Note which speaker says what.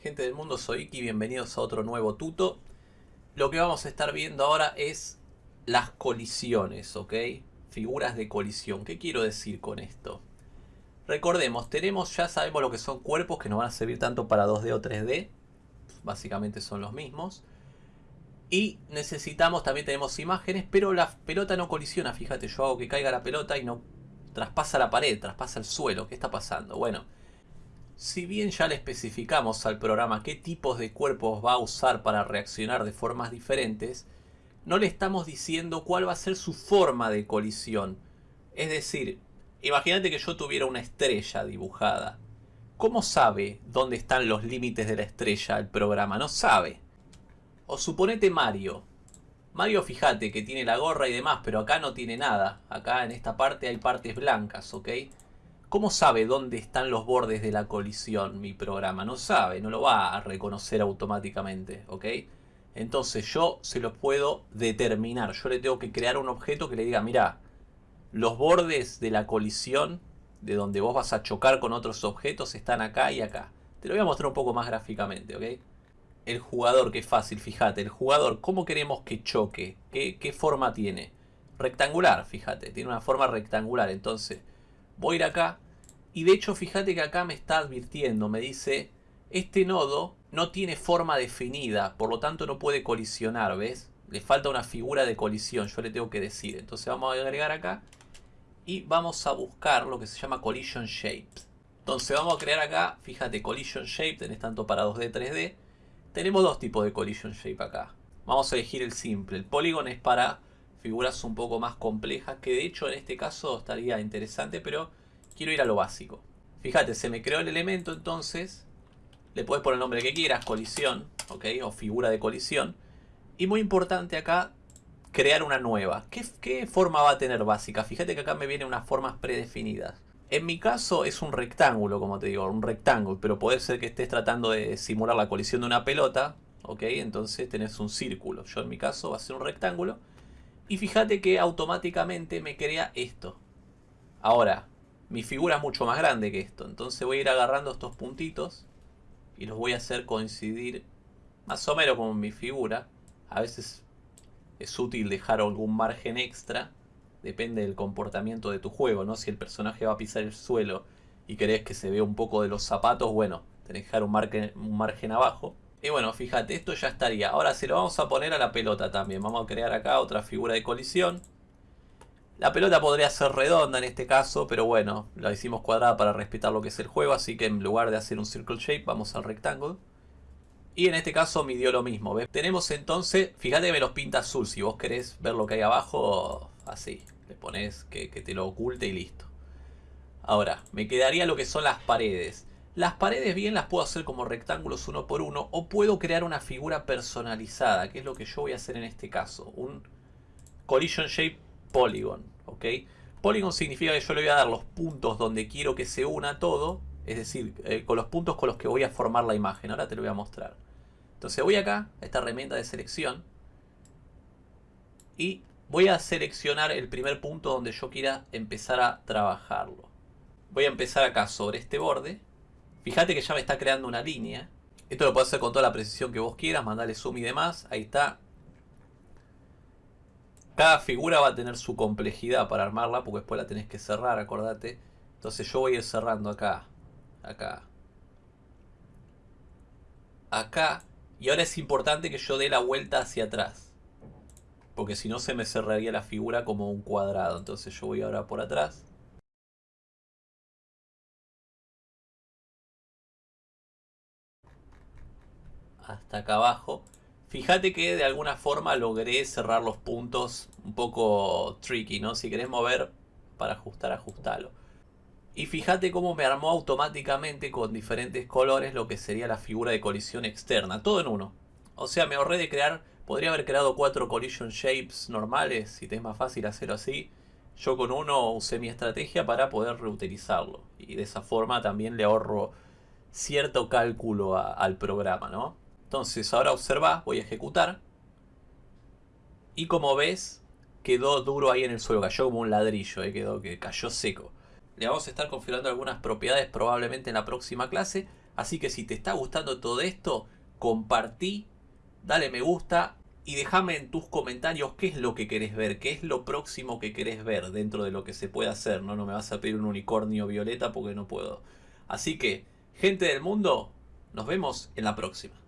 Speaker 1: Gente del mundo, soy Iki, bienvenidos a otro nuevo tuto. Lo que vamos a estar viendo ahora es las colisiones, ¿ok? Figuras de colisión. ¿Qué quiero decir con esto? Recordemos, tenemos, ya sabemos lo que son cuerpos que nos van a servir tanto para 2D o 3D. Básicamente son los mismos. Y necesitamos, también tenemos imágenes, pero la pelota no colisiona. Fíjate, yo hago que caiga la pelota y no traspasa la pared, traspasa el suelo. ¿Qué está pasando? Bueno, si bien ya le especificamos al programa qué tipos de cuerpos va a usar para reaccionar de formas diferentes, no le estamos diciendo cuál va a ser su forma de colisión. Es decir, imagínate que yo tuviera una estrella dibujada. ¿Cómo sabe dónde están los límites de la estrella el programa? No sabe. O suponete Mario. Mario fíjate que tiene la gorra y demás, pero acá no tiene nada. Acá en esta parte hay partes blancas, ¿ok? ¿Cómo sabe dónde están los bordes de la colisión mi programa? No sabe, no lo va a reconocer automáticamente, ¿ok? Entonces yo se lo puedo determinar. Yo le tengo que crear un objeto que le diga, mira, los bordes de la colisión, de donde vos vas a chocar con otros objetos, están acá y acá. Te lo voy a mostrar un poco más gráficamente, ¿ok? El jugador, que fácil, fíjate. El jugador, ¿cómo queremos que choque? ¿Qué, qué forma tiene? Rectangular, fíjate. Tiene una forma rectangular, entonces voy a ir acá y de hecho fíjate que acá me está advirtiendo, me dice este nodo no tiene forma definida, por lo tanto no puede colisionar, ¿ves? Le falta una figura de colisión, yo le tengo que decir. Entonces vamos a agregar acá y vamos a buscar lo que se llama Collision Shape. Entonces vamos a crear acá, fíjate, Collision Shape, tenés tanto para 2D, 3D. Tenemos dos tipos de Collision Shape acá. Vamos a elegir el simple. El Polygon es para figuras un poco más complejas, que de hecho en este caso estaría interesante, pero quiero ir a lo básico. Fíjate, se me creó el elemento entonces, le puedes poner el nombre que quieras, colisión, ok, o figura de colisión. Y muy importante acá, crear una nueva. ¿Qué, ¿Qué, forma va a tener básica? Fíjate que acá me vienen unas formas predefinidas. En mi caso es un rectángulo, como te digo, un rectángulo, pero puede ser que estés tratando de simular la colisión de una pelota, ok, entonces tenés un círculo. Yo en mi caso va a ser un rectángulo. Y fíjate que automáticamente me crea esto. Ahora, mi figura es mucho más grande que esto. Entonces voy a ir agarrando estos puntitos y los voy a hacer coincidir más o menos con mi figura. A veces es útil dejar algún margen extra. Depende del comportamiento de tu juego, ¿no? Si el personaje va a pisar el suelo y querés que se vea un poco de los zapatos, bueno, tenés que dejar un margen, un margen abajo. Y bueno, fíjate, esto ya estaría. Ahora se lo vamos a poner a la pelota también. Vamos a crear acá otra figura de colisión. La pelota podría ser redonda en este caso, pero bueno, la hicimos cuadrada para respetar lo que es el juego. Así que en lugar de hacer un circle shape, vamos al rectángulo. Y en este caso midió lo mismo. ¿ves? Tenemos entonces, fíjate que me los pinta azul. Si vos querés ver lo que hay abajo, así. Le pones que, que te lo oculte y listo. Ahora, me quedaría lo que son las paredes. Las paredes bien las puedo hacer como rectángulos uno por uno o puedo crear una figura personalizada, que es lo que yo voy a hacer en este caso. Un Collision Shape Polygon, ¿ok? Polygon significa que yo le voy a dar los puntos donde quiero que se una todo, es decir, eh, con los puntos con los que voy a formar la imagen. Ahora te lo voy a mostrar. Entonces voy acá, a esta herramienta de selección, y voy a seleccionar el primer punto donde yo quiera empezar a trabajarlo. Voy a empezar acá sobre este borde Fíjate que ya me está creando una línea. Esto lo puedes hacer con toda la precisión que vos quieras, mandarle zoom y demás. Ahí está. Cada figura va a tener su complejidad para armarla, porque después la tenés que cerrar, acordate. Entonces yo voy a ir cerrando acá, acá, acá. Y ahora es importante que yo dé la vuelta hacia atrás. Porque si no se me cerraría la figura como un cuadrado. Entonces yo voy ahora por atrás. Hasta acá abajo. Fíjate que de alguna forma logré cerrar los puntos un poco tricky, ¿no? Si querés mover para ajustar, ajustalo. Y fíjate cómo me armó automáticamente con diferentes colores lo que sería la figura de colisión externa. Todo en uno. O sea, me ahorré de crear... Podría haber creado cuatro collision shapes normales, si te es más fácil hacerlo así. Yo con uno usé mi estrategia para poder reutilizarlo. Y de esa forma también le ahorro cierto cálculo al programa, ¿no? Entonces ahora observa, voy a ejecutar. Y como ves, quedó duro ahí en el suelo, cayó como un ladrillo, eh, quedó que cayó seco. Le vamos a estar configurando algunas propiedades probablemente en la próxima clase. Así que si te está gustando todo esto, compartí, dale me gusta y déjame en tus comentarios qué es lo que querés ver, qué es lo próximo que querés ver dentro de lo que se puede hacer. No, no me vas a pedir un unicornio violeta porque no puedo. Así que, gente del mundo, nos vemos en la próxima.